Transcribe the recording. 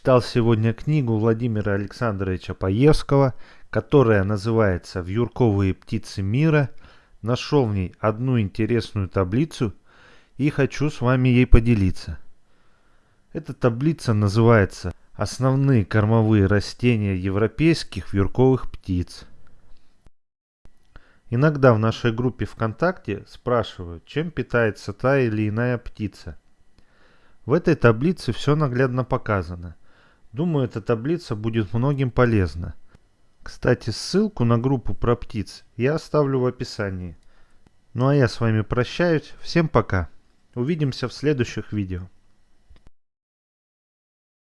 прочитал сегодня книгу Владимира Александровича Паевского, которая называется «Вьюрковые птицы мира». Нашел в ней одну интересную таблицу и хочу с вами ей поделиться. Эта таблица называется «Основные кормовые растения европейских вьюрковых птиц». Иногда в нашей группе ВКонтакте спрашивают, чем питается та или иная птица. В этой таблице все наглядно показано. Думаю, эта таблица будет многим полезна. Кстати, ссылку на группу про птиц я оставлю в описании. Ну а я с вами прощаюсь. Всем пока. Увидимся в следующих видео.